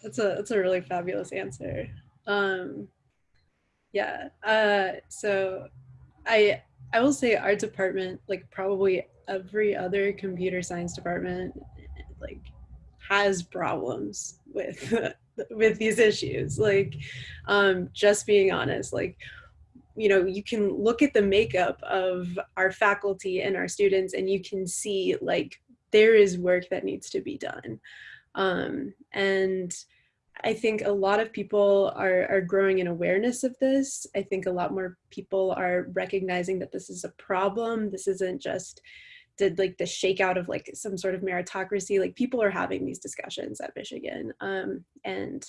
That's a that's a really fabulous answer. Um, yeah. Uh, so I I will say our department, like probably every other computer science department, like has problems with with these issues. Like, um, just being honest, like you know, you can look at the makeup of our faculty and our students, and you can see like there is work that needs to be done. Um, and I think a lot of people are, are growing in awareness of this. I think a lot more people are recognizing that this is a problem. This isn't just did like the shakeout of like some sort of meritocracy. Like people are having these discussions at Michigan. Um, and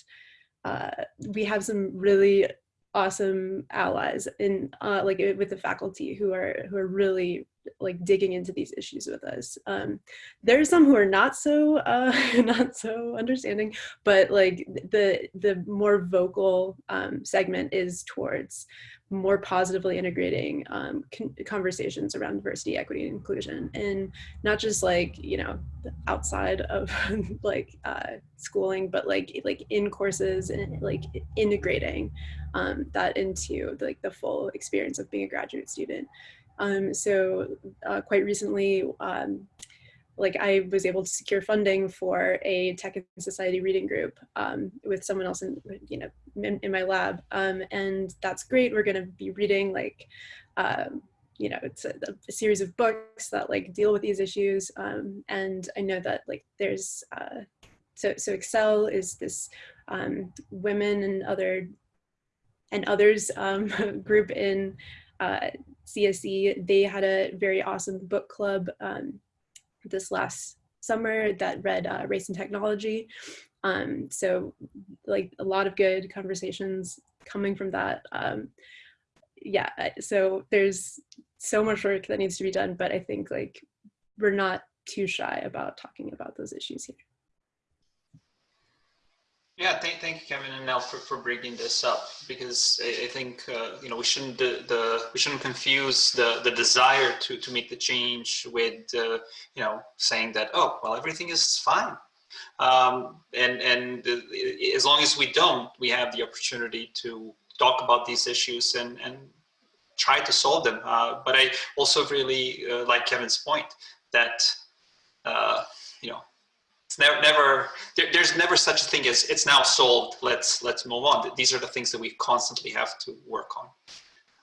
uh, we have some really awesome allies in uh, like with the faculty who are who are really like digging into these issues with us. Um, there are some who are not so uh, not so understanding, but like the the more vocal um, segment is towards more positively integrating um, conversations around diversity, equity, and inclusion, and not just like you know outside of like uh, schooling, but like like in courses and like integrating um, that into like the full experience of being a graduate student. Um, so uh, quite recently, um, like I was able to secure funding for a tech and society reading group um, with someone else in, you know, in, in my lab. Um, and that's great. We're gonna be reading like, um, you know, it's a, a, series of books that like deal with these issues. Um, and I know that like there's, uh, so, so Excel is this um, women and other and others um, group in uh, CSE, they had a very awesome book club um, this last summer that read uh, Race and Technology. Um, so like a lot of good conversations coming from that. Um, yeah, so there's so much work that needs to be done, but I think like we're not too shy about talking about those issues here. Yeah, thank, thank you, Kevin and Nell, for, for bringing this up because I, I think uh, you know we shouldn't the, the, we shouldn't confuse the the desire to to make the change with uh, you know saying that oh well everything is fine, um, and and uh, as long as we don't, we have the opportunity to talk about these issues and and try to solve them. Uh, but I also really uh, like Kevin's point that uh, you know it's never, never there, there's never such a thing as it's now solved. Let's let's move on. These are the things that we constantly have to work on.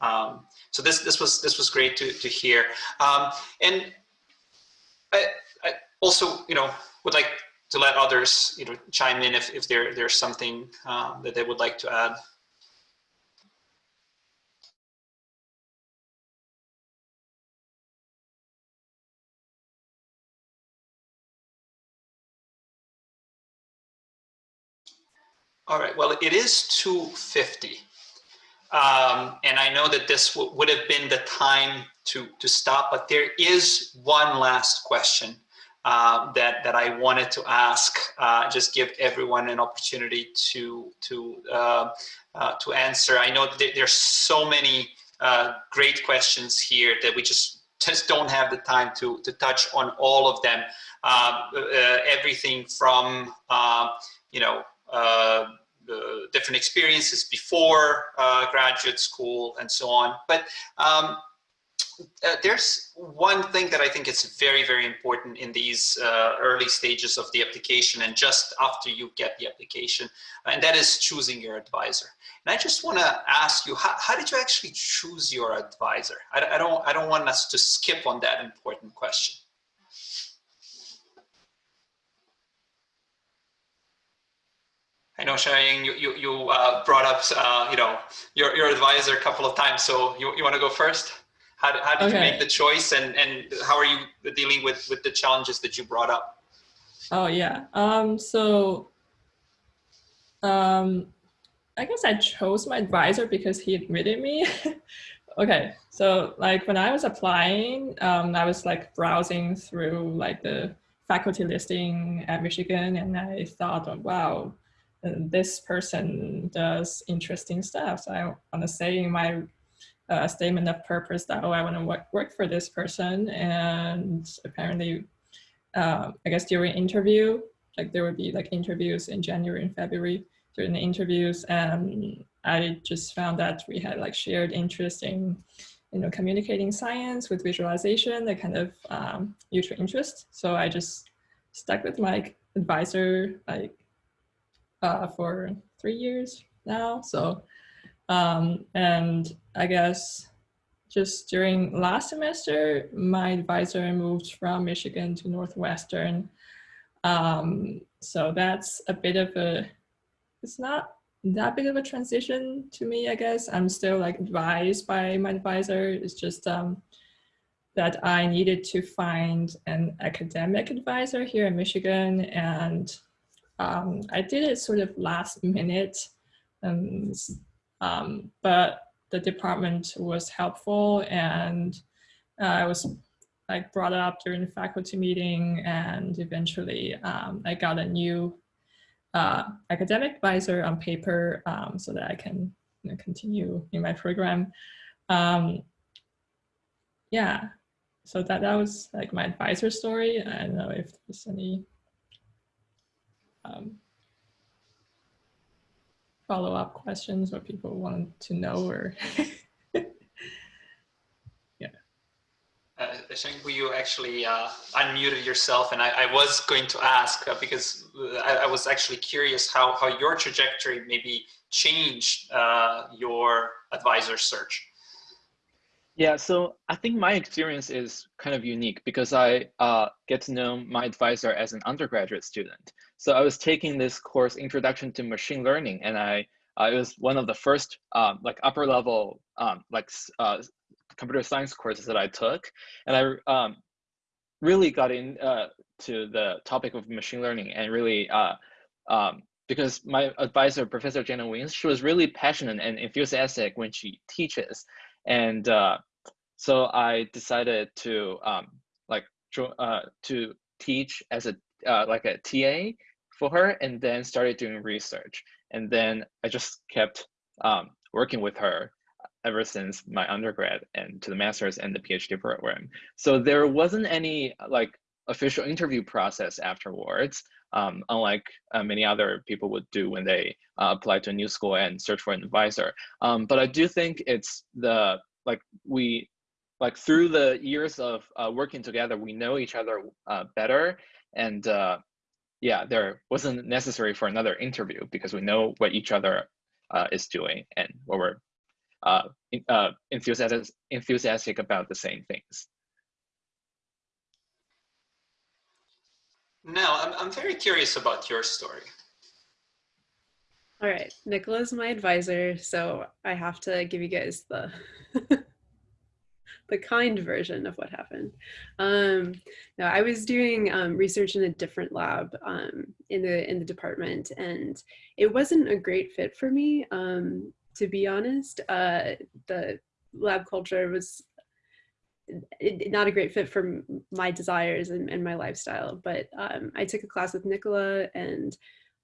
Um, so this this was this was great to to hear. Um, and I, I also you know would like to let others you know chime in if if there there's something um, that they would like to add. All right, well, it is 250. Um, and I know that this would have been the time to, to stop, but there is one last question uh, that, that I wanted to ask, uh, just give everyone an opportunity to, to, uh, uh to answer. I know that there's so many uh, great questions here that we just, just don't have the time to, to touch on all of them. Uh, everything from, you know, the different experiences before uh, graduate school and so on. But um, uh, there's one thing that I think is very, very important in these uh, early stages of the application and just after you get the application, and that is choosing your advisor. And I just want to ask you, how, how, did you actually choose your advisor? I, I, don't, I don't want us to skip on that important question. I know Xiaoying, you, you, you uh, brought up, uh, you know, your, your advisor a couple of times. So you, you want to go first? How, how did okay. you make the choice and, and how are you dealing with, with the challenges that you brought up? Oh yeah. Um, so um, I guess I chose my advisor because he admitted me. okay, so like when I was applying, um, I was like browsing through like the faculty listing at Michigan, and I thought, wow, this person does interesting stuff. So I want to say in my uh, statement of purpose that oh, I want to work work for this person, and apparently, uh, I guess during interview, like there would be like interviews in January and February during the interviews, and I just found that we had like shared interest in, you know, communicating science with visualization, that kind of um, mutual interest. So I just stuck with my advisor like uh, for three years now. So, um, and I guess just during last semester, my advisor moved from Michigan to Northwestern. Um, so that's a bit of a, it's not that big of a transition to me, I guess. I'm still like advised by my advisor. It's just um, that I needed to find an academic advisor here in Michigan. And um, I did it sort of last minute. Um, um, but the department was helpful and uh, I was like brought up during the faculty meeting and eventually um, I got a new uh, academic advisor on paper um, so that I can you know, continue in my program. Um, yeah, so that, that was like my advisor story. I don't know if there's any um, follow-up questions or people want to know or Uh, I think you actually uh, unmuted yourself, and I, I, was going to ask uh, because I, I, was actually curious how, how your trajectory maybe changed uh, your advisor search. Yeah, so I think my experience is kind of unique because I uh, get to know my advisor as an undergraduate student. So I was taking this course, Introduction to Machine Learning, and I uh, it was one of the first um, like upper level um, like uh, computer science courses that I took, and I um, really got in uh, the topic of machine learning and really uh, um, because my advisor, Professor Jenna Wiens, she was really passionate and enthusiastic when she teaches, and uh, so I decided to um, like uh, to teach as a uh, like a TA for her, and then started doing research, and then I just kept um, working with her ever since my undergrad and to the master's and the PhD program. So there wasn't any like official interview process afterwards, um, unlike uh, many other people would do when they uh, apply to a new school and search for an advisor. Um, but I do think it's the, like we, like through the years of uh, working together, we know each other uh, better. And uh, yeah, there wasn't necessary for another interview because we know what each other uh, is doing and what we're uh, uh, enthusiastic, enthusiastic about the same things. Now, I'm, I'm very curious about your story. All right, Nikola is my advisor, so I have to give you guys the the kind version of what happened. Um, no, I was doing um, research in a different lab um, in the in the department, and it wasn't a great fit for me. Um, to be honest. Uh, the lab culture was not a great fit for my desires and, and my lifestyle, but um, I took a class with Nikola and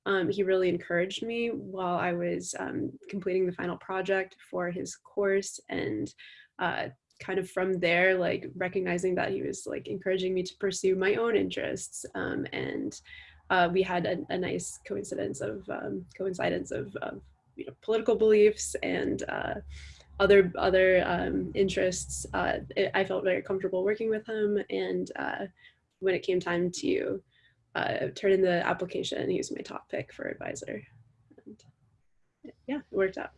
um, he really encouraged me while I was um, completing the final project for his course and uh, kind of from there, like recognizing that he was like encouraging me to pursue my own interests um, and uh, we had a, a, nice coincidence of um, coincidence of, of you know, political beliefs and uh, other other um, interests, uh, it, I felt very comfortable working with him. And uh, when it came time to uh, turn in the application, he was my top pick for advisor. And yeah, it worked out.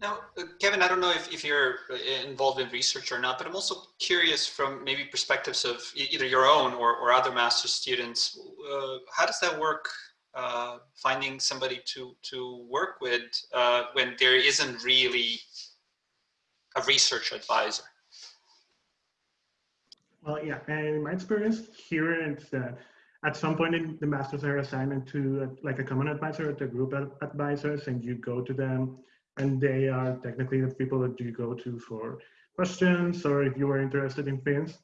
Now, uh, Kevin, I don't know if, if you're uh, involved in research or not, but I'm also curious from maybe perspectives of either your own or, or other master's students, uh, how does that work uh, finding somebody to to work with uh, when there isn't really a research advisor? Well, yeah, and in my experience here, it's that at some point in the masters they're assigned to uh, like a common advisor or to group of advisors, and you go to them and they are technically the people that you go to for questions or if you are interested in things.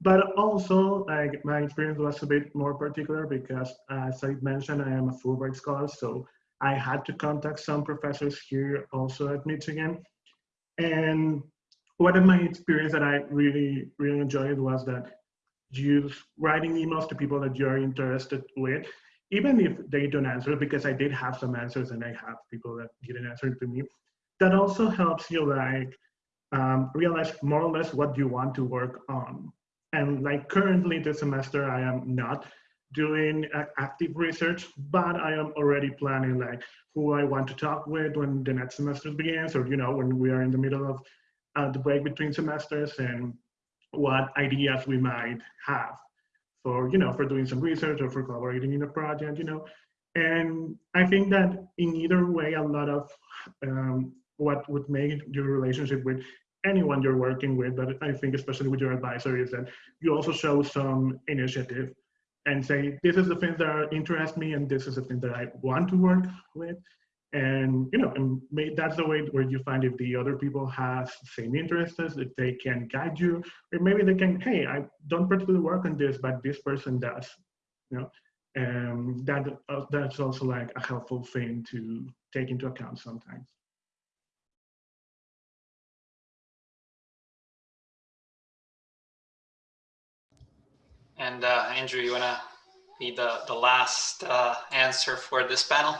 But also, like my experience was a bit more particular because, as I mentioned, I am a Fulbright scholar, so I had to contact some professors here also at Michigan. And one of my experience that I really, really enjoyed was that use writing emails to people that you're interested with, even if they don't answer, because I did have some answers and I have people that didn't answer to me. That also helps you like um, realize more or less what you want to work on. And like currently this semester, I am not doing active research, but I am already planning like who I want to talk with when the next semester begins, or you know when we are in the middle of uh, the break between semesters, and what ideas we might have for you know for doing some research or for collaborating in a project, you know. And I think that in either way, a lot of um, what would make your relationship with anyone you're working with, but I think especially with your advisor is that you also show some initiative and say, this is the things that interest me and this is the thing that I want to work with. And, you know, and that's the way where you find if the other people have same interests, if they can guide you, or maybe they can, hey, I don't particularly work on this, but this person does, you know, and that uh, that's also like a helpful thing to take into account sometimes. And uh, Andrew, you want to be the, the last uh, answer for this panel?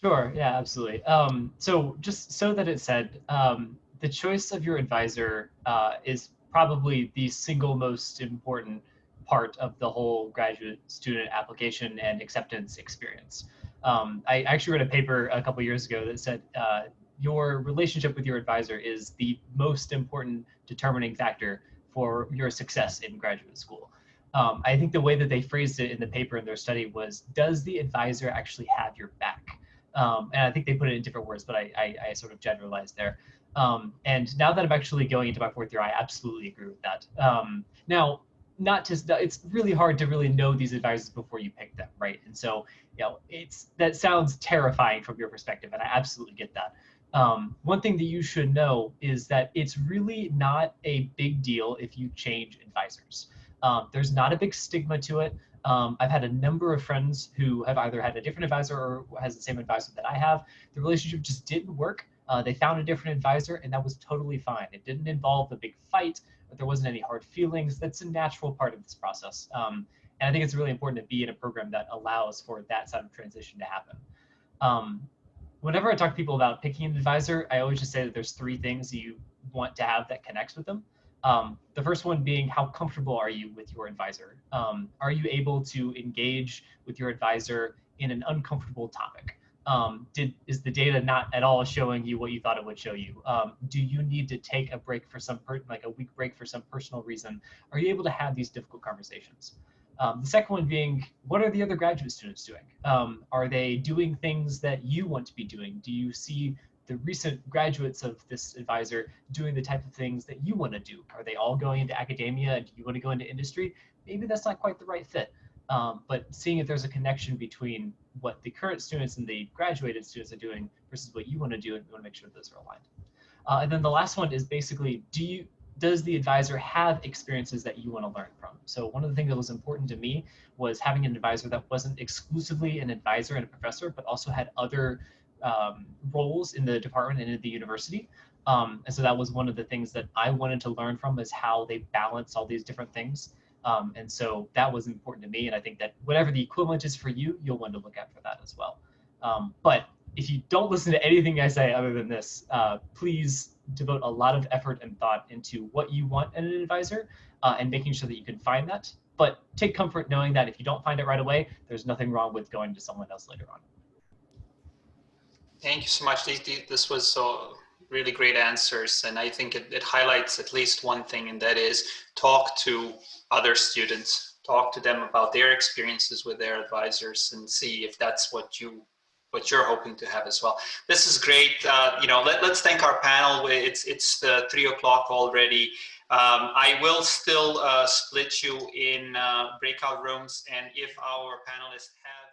Sure, yeah, absolutely. Um, so just so that it said, um, the choice of your advisor uh, is probably the single most important part of the whole graduate student application and acceptance experience. Um, I actually read a paper a couple years ago that said uh, your relationship with your advisor is the most important determining factor for your success in graduate school um, I think the way that they phrased it in the paper in their study was, does the advisor actually have your back? Um, and I think they put it in different words, but I, I, I sort of generalized there. Um, and now that I'm actually going into my fourth year, I absolutely agree with that. Um, now, not to, it's really hard to really know these advisors before you pick them, right? And so, you know, it's, that sounds terrifying from your perspective, and I absolutely get that. Um, one thing that you should know is that it's really not a big deal if you change advisors. Um, there's not a big stigma to it. Um, I've had a number of friends who have either had a different advisor or has the same advisor that I have. The relationship just didn't work. Uh, they found a different advisor and that was totally fine. It didn't involve a big fight, but there wasn't any hard feelings. That's a natural part of this process. Um, and I think it's really important to be in a program that allows for that side of transition to happen. Um, whenever I talk to people about picking an advisor, I always just say that there's three things you want to have that connects with them. Um, the first one being how comfortable are you with your advisor? Um, are you able to engage with your advisor in an uncomfortable topic? Um, did is the data not at all showing you what you thought it would show you? Um, do you need to take a break for some like a week break for some personal reason? Are you able to have these difficult conversations? Um, the second one being, what are the other graduate students doing? Um, are they doing things that you want to be doing? Do you see the recent graduates of this advisor doing the type of things that you want to do? Are they all going into academia and you want to go into industry? Maybe that's not quite the right fit. Um, but seeing if there's a connection between what the current students and the graduated students are doing versus what you want to do, and you want to make sure those are aligned. Uh, and then the last one is basically, do you does the advisor have experiences that you want to learn from? So one of the things that was important to me was having an advisor that wasn't exclusively an advisor and a professor, but also had other um, roles in the department and in the university. Um, and so that was one of the things that I wanted to learn from is how they balance all these different things. Um, and so that was important to me. And I think that whatever the equivalent is for you, you'll want to look at for that as well. Um, but if you don't listen to anything I say other than this, uh, please devote a lot of effort and thought into what you want in an advisor uh, and making sure that you can find that. But take comfort knowing that if you don't find it right away, there's nothing wrong with going to someone else later on. Thank you so much. This was so really great answers. And I think it, it highlights at least one thing, and that is talk to other students, talk to them about their experiences with their advisors and see if that's what you what you're hoping to have as well. This is great. Uh, you know, let, us thank our panel. It's it's the three o'clock already. Um, I will still uh, split you in uh, breakout rooms, and if our panelists have